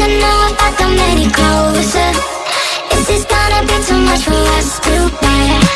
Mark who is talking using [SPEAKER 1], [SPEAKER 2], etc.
[SPEAKER 1] wanna know about the many closer Is this gonna be too much for us to bear?